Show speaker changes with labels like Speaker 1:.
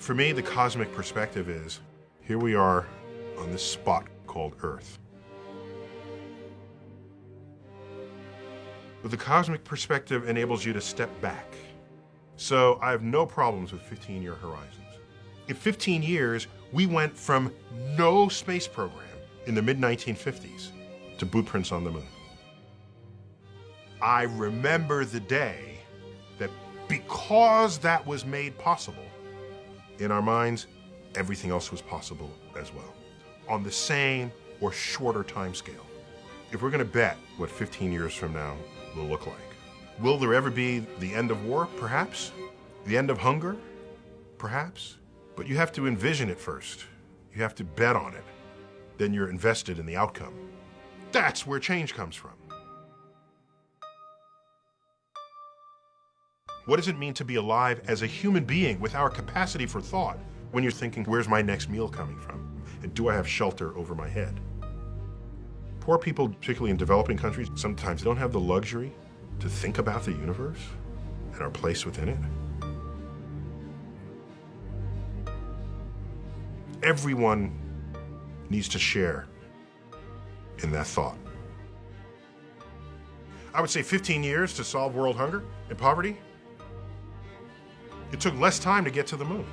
Speaker 1: For me, the cosmic perspective is here we are on this spot called Earth. But the cosmic perspective enables you to step back. So I have no problems with 15 year horizons. In 15 years, we went from no space program in the mid 1950s to bootprints on the moon. I remember the day that because that was made possible, in our minds, everything else was possible as well, on the same or shorter time scale. If we're going to bet what 15 years from now will look like, will there ever be the end of war? Perhaps. The end of hunger? Perhaps. But you have to envision it first. You have to bet on it. Then you're invested in the outcome. That's where change comes from. What does it mean to be alive as a human being with our capacity for thought when you're thinking, where's my next meal coming from? And do I have shelter over my head? Poor people, particularly in developing countries, sometimes don't have the luxury to think about the universe and our place within it. Everyone needs to share in that thought. I would say 15 years to solve world hunger and poverty. It took less time to get to the moon.